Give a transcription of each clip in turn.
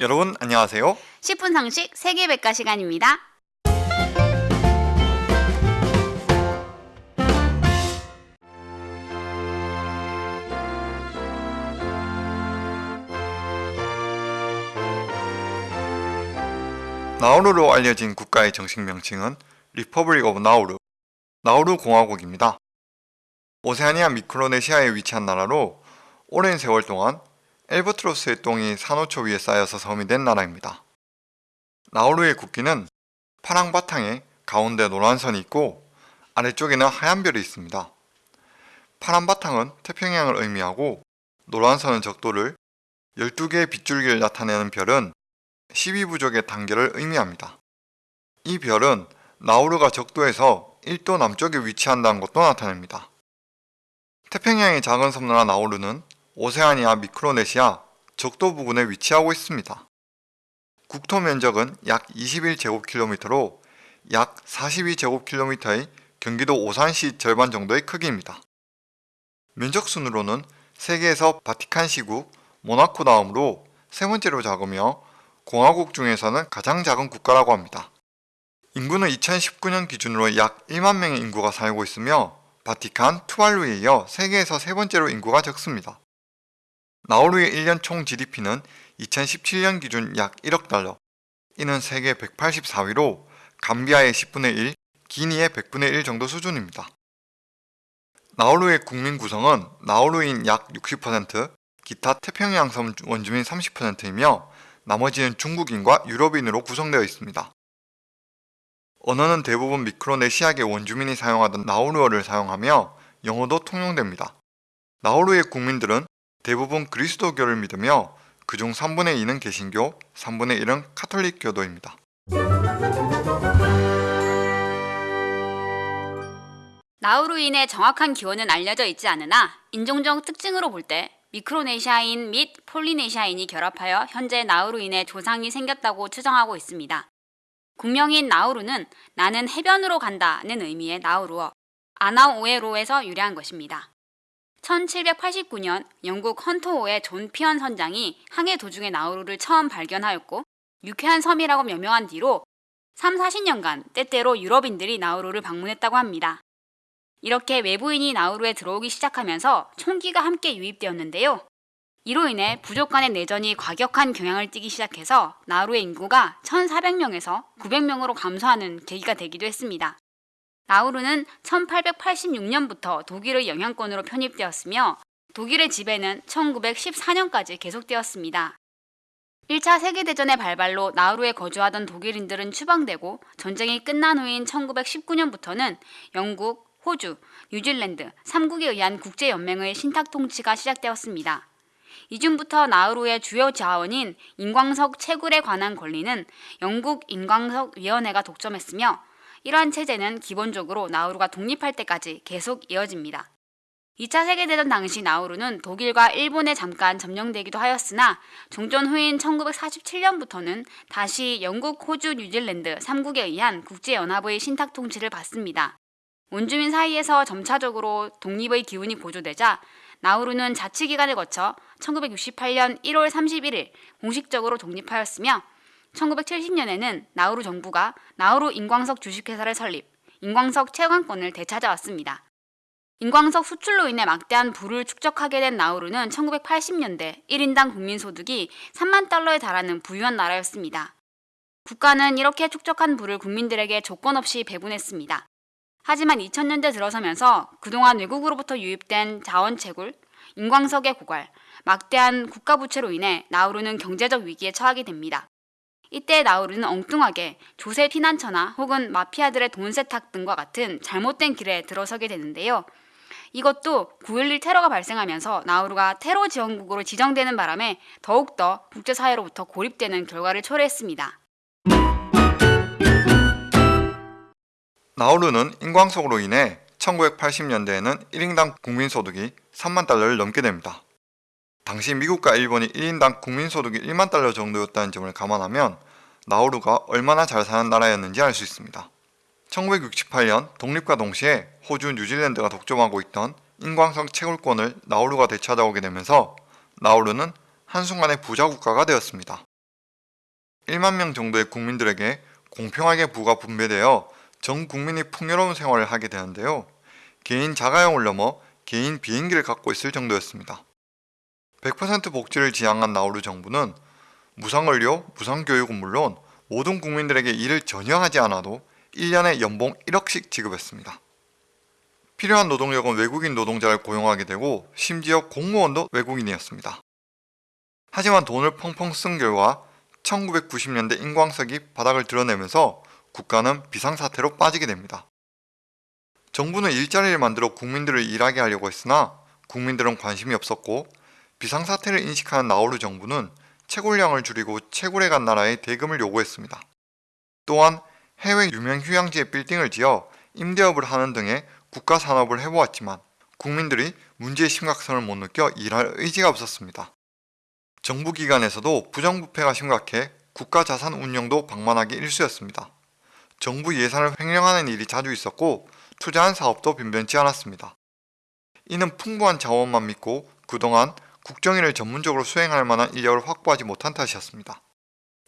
여러분 안녕하세요. 10분 상식 세계백과 시간입니다. 나우루로 알려진 국가의 정식 명칭은 Republic of Nauru, 나우루 공화국입니다. 오세아니아 미크로네시아에 위치한 나라로 오랜 세월 동안 엘버트로스의 똥이 산호초 위에 쌓여서 섬이 된 나라입니다. 나우루의 국기는 파랑 바탕에 가운데 노란 선이 있고 아래쪽에는 하얀 별이 있습니다. 파란 바탕은 태평양을 의미하고 노란 선은 적도를 12개의 빗줄기를 나타내는 별은 12부족의 단계를 의미합니다. 이 별은 나우루가 적도에서 1도 남쪽에 위치한다는 것도 나타냅니다. 태평양의 작은 섬나라 나우루는 오세아니아 미크로네시아 적도 부근에 위치하고 있습니다. 국토 면적은 약 21제곱킬로미터로 약 42제곱킬로미터의 경기도 오산시 절반 정도의 크기입니다. 면적 순으로는 세계에서 바티칸 시국 모나코 다음으로 세 번째로 작으며 공화국 중에서는 가장 작은 국가라고 합니다. 인구는 2019년 기준으로 약 1만 명의 인구가 살고 있으며 바티칸, 투알루에 이어 세계에서 세 번째로 인구가 적습니다. 나우루의 1년 총 GDP는 2017년 기준 약 1억 달러, 이는 세계 184위로 감비아의 10분의 1, 기니의 100분의 1 정도 수준입니다. 나우루의 국민 구성은 나우루인 약 60%, 기타 태평양섬 원주민 30%이며 나머지는 중국인과 유럽인으로 구성되어 있습니다. 언어는 대부분 미크로네시아계 원주민이 사용하던 나우루어를 사용하며 영어도 통용됩니다. 나우루의 국민들은 대부분 그리스도교를 믿으며 그중 3분의 2는 개신교, 3분의 1은 카톨릭 교도입니다. 나우루인의 정확한 기원은 알려져 있지 않으나 인종적 특징으로 볼 때 미크로네시아인 및 폴리네시아인이 결합하여 현재 나우루인의 조상이 생겼다고 추정하고 있습니다. 국명인 나우루는 나는 해변으로 간다는 의미의 나우루어 Anaoero에서 유래한 것입니다. 1789년 영국 헌터호의 존 피언 선장이 항해 도중에 나우루를 처음 발견하였고 유쾌한 섬이라고 명명한 뒤로 3, 40년간 때때로 유럽인들이 나우루를 방문했다고 합니다. 이렇게 외부인이 나우루에 들어오기 시작하면서 총기가 함께 유입되었는데요. 이로 인해 부족 간의 내전이 과격한 경향을 띠기 시작해서 나우루의 인구가 1,400명에서 900명으로 감소하는 계기가 되기도 했습니다. 나우루는 1886년부터 독일의 영향권으로 편입되었으며 독일의 지배는 1914년까지 계속되었습니다. 1차 세계대전의 발발로 나우루에 거주하던 독일인들은 추방되고 전쟁이 끝난 후인 1919년부터는 영국, 호주, 뉴질랜드 3국에 의한 국제연맹의 신탁 통치가 시작되었습니다. 이중부터 나우루의 주요 자원인 인광석 채굴에 관한 권리는 영국 인광석 위원회가 독점했으며 이러한 체제는 기본적으로 나우루가 독립할 때까지 계속 이어집니다. 2차 세계대전 당시 나우루는 독일과 일본에 잠깐 점령되기도 하였으나 종전 후인 1947년부터는 다시 영국, 호주, 뉴질랜드 3국에 의한 국제연합의 신탁 통치를 받습니다. 원주민 사이에서 점차적으로 독립의 기운이 고조되자 나우루는 자치기간을 거쳐 1968년 1월 31일 공식적으로 독립하였으며 1970년에는 나우루 정부가 나우루 인광석 주식회사를 설립, 인광석 채광권을 되찾아왔습니다. 인광석 수출로 인해 막대한 부를 축적하게 된 나우루는 1980년대 1인당 국민소득이 3만 달러에 달하는 부유한 나라였습니다. 국가는 이렇게 축적한 부를 국민들에게 조건 없이 배분했습니다. 하지만 2000년대 들어서면서 그동안 외국으로부터 유입된 자원 채굴, 인광석의 고갈, 막대한 국가 부채로 인해 나우루는 경제적 위기에 처하게 됩니다. 이때 나우루는 엉뚱하게 조세 피난처나 혹은 마피아들의 돈 세탁 등과 같은 잘못된 길에 들어서게 되는데요. 이것도 9.11 테러가 발생하면서 나우루가 테러 지원국으로 지정되는 바람에 더욱더 국제사회로부터 고립되는 결과를 초래했습니다. 나우루는 인광석으로 인해 1980년대에는 1인당 국민소득이 3만 달러를 넘게 됩니다. 당시 미국과 일본이 1인당 국민소득이 1만 달러 정도였다는 점을 감안하면 나우루가 얼마나 잘 사는 나라였는지 알 수 있습니다. 1968년 독립과 동시에 호주, 뉴질랜드가 독점하고 있던 인광석 채굴권을 나우루가 되찾아오게 되면서 나우루는 한순간에 부자 국가가 되었습니다. 1만 명 정도의 국민들에게 공평하게 부가 분배되어 전 국민이 풍요로운 생활을 하게 되는데요. 개인 자가용을 넘어 개인 비행기를 갖고 있을 정도였습니다. 100% 복지를 지향한 나우루 정부는 무상의료, 무상교육은 물론 모든 국민들에게 일을 전혀 하지 않아도 1년에 연봉 1억씩 지급했습니다. 필요한 노동력은 외국인 노동자를 고용하게 되고 심지어 공무원도 외국인이었습니다. 하지만 돈을 펑펑 쓴 결과 1990년대 인광석이 바닥을 드러내면서 국가는 비상사태로 빠지게 됩니다. 정부는 일자리를 만들어 국민들을 일하게 하려고 했으나 국민들은 관심이 없었고 비상사태를 인식하는 나우루 정부는 채굴량을 줄이고 채굴해 간 나라에 대금을 요구했습니다. 또한 해외 유명 휴양지에 빌딩을 지어 임대업을 하는 등의 국가 산업을 해보았지만 국민들이 문제의 심각성을 못 느껴 일할 의지가 없었습니다. 정부 기관에서도 부정부패가 심각해 국가 자산 운영도 방만하기 일쑤였습니다. 정부 예산을 횡령하는 일이 자주 있었고 투자한 사업도 변변치 않았습니다. 이는 풍부한 자원만 믿고 그동안 국정일을 전문적으로 수행할 만한 인력을 확보하지 못한 탓이었습니다.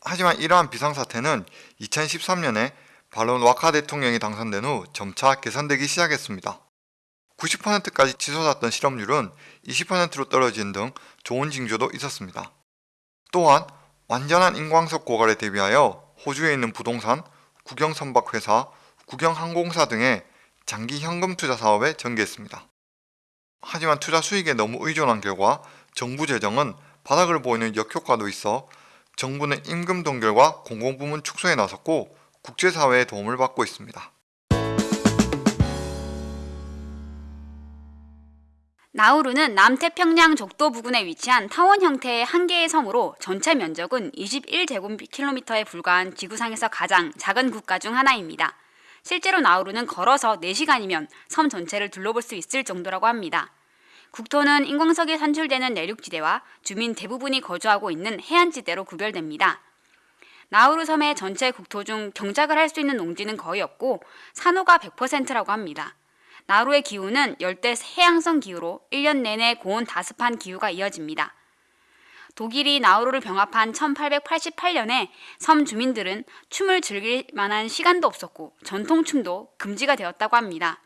하지만 이러한 비상사태는 2013년에 발론 와카 대통령이 당선된 후 점차 개선되기 시작했습니다. 90%까지 치솟았던 실업률은 20%로 떨어진 등 좋은 징조도 있었습니다. 또한 완전한 인광석 고갈에 대비하여 호주에 있는 부동산, 국영선박회사, 국영항공사 등의 장기 현금 투자 사업에 전개했습니다. 하지만 투자 수익에 너무 의존한 결과 정부 재정은 바닥을 보이는 역효과도 있어 정부는 임금 동결과 공공부문 축소에 나섰고 국제사회의 도움을 받고 있습니다. 나우루는 남태평양 적도 부근에 위치한 타원 형태의 한 개의 섬으로 전체 면적은 21제곱킬로미터에 불과한 지구상에서 가장 작은 국가 중 하나입니다. 실제로 나우루는 걸어서 4시간이면 섬 전체를 둘러볼 수 있을 정도라고 합니다. 국토는 인광석이 산출되는 내륙지대와 주민 대부분이 거주하고 있는 해안지대로 구별됩니다. 나우루 섬의 전체 국토 중 경작을 할 수 있는 농지는 거의 없고 산호가 100%라고 합니다. 나우루의 기후는 열대 해양성 기후로 1년 내내 고온 다습한 기후가 이어집니다. 독일이 나우루를 병합한 1888년에 섬 주민들은 춤을 즐길 만한 시간도 없었고 전통춤도 금지가 되었다고 합니다.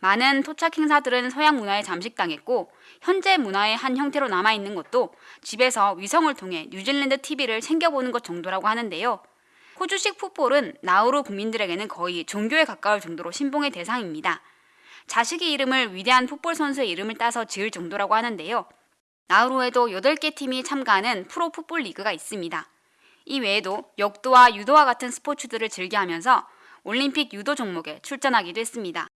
많은 토착 행사들은 서양 문화에 잠식당했고 현재 문화의 한 형태로 남아있는 것도 집에서 위성을 통해 뉴질랜드 TV를 챙겨보는 것 정도라고 하는데요. 호주식 풋볼은 나우루 국민들에게는 거의 종교에 가까울 정도로 신봉의 대상입니다. 자식의 이름을 위대한 풋볼 선수의 이름을 따서 지을 정도라고 하는데요. 나우루에도 8개 팀이 참가하는 프로 풋볼 리그가 있습니다. 이 외에도 역도와 유도와 같은 스포츠들을 즐겨하면서 올림픽 유도 종목에 출전하기도 했습니다.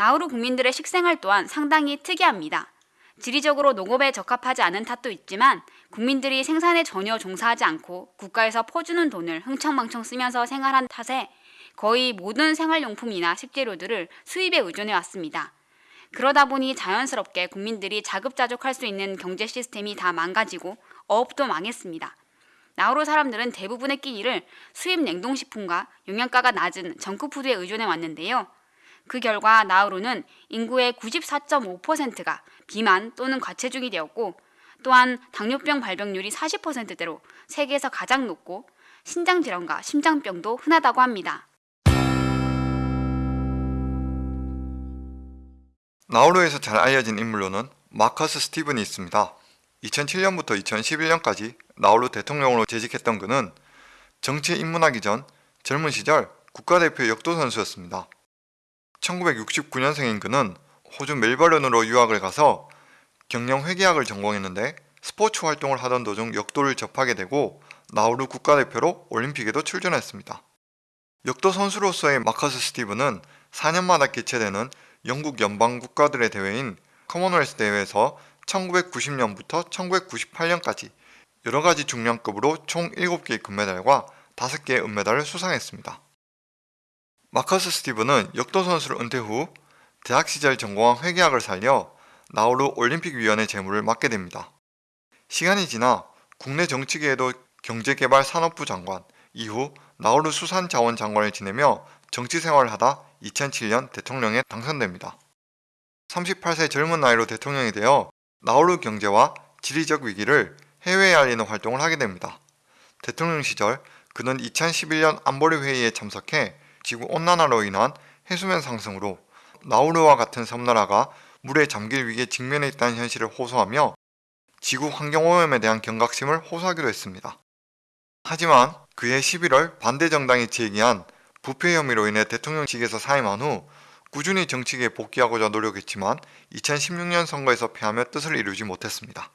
나우루 국민들의 식생활 또한 상당히 특이합니다. 지리적으로 농업에 적합하지 않은 탓도 있지만 국민들이 생산에 전혀 종사하지 않고 국가에서 퍼주는 돈을 흥청망청 쓰면서 생활한 탓에 거의 모든 생활용품이나 식재료들을 수입에 의존해 왔습니다. 그러다 보니 자연스럽게 국민들이 자급자족할 수 있는 경제 시스템이 다 망가지고 어업도 망했습니다. 나우루 사람들은 대부분의 끼니를 수입 냉동식품과 영양가가 낮은 정크푸드에 의존해 왔는데요. 그 결과 나우루는 인구의 94.5%가 비만 또는 과체중이 되었고 또한 당뇨병 발병률이 40%대로 세계에서 가장 높고 신장질환과 심장병도 흔하다고 합니다. 나우루에서 잘 알려진 인물로는 마커스 스티븐이 있습니다. 2007년부터 2011년까지 나우루 대통령으로 재직했던 그는 정치에 입문하기 전 젊은 시절 국가대표 역도 선수였습니다. 1969년생인 그는 호주 멜버른으로 유학을 가서 경영 회계학을 전공했는데 스포츠 활동을 하던 도중 역도를 접하게 되고 나우루 국가대표로 올림픽에도 출전했습니다. 역도 선수로서의 마커스 스티븐은 4년마다 개최되는 영국 연방 국가들의 대회인 커먼웰스 대회에서 1990년부터 1998년까지 여러 가지 중량급으로 총 7개의 금메달과 5개의 은메달을 수상했습니다. 마커스 스티븐은 역도 선수를 은퇴 후 대학 시절 전공한 회계학을 살려 나우루 올림픽위원회 재무를 맡게 됩니다. 시간이 지나 국내 정치계에도 경제개발 산업부 장관, 이후 나우루 수산자원 장관을 지내며 정치 생활을 하다 2007년 대통령에 당선됩니다. 38세 젊은 나이로 대통령이 되어 나우루 경제와 지리적 위기를 해외에 알리는 활동을 하게 됩니다. 대통령 시절 그는 2011년 안보리 회의에 참석해 지구 온난화로 인한 해수면 상승으로 나우루와 같은 섬나라가 물에 잠길 위기에 직면해 있다는 현실을 호소하며 지구 환경오염에 대한 경각심을 호소하기도 했습니다. 하지만 그해 11월 반대 정당이 제기한 부패 혐의로 인해 대통령직에서 사임한 후 꾸준히 정치계에 복귀하고자 노력했지만 2016년 선거에서 패하며 뜻을 이루지 못했습니다.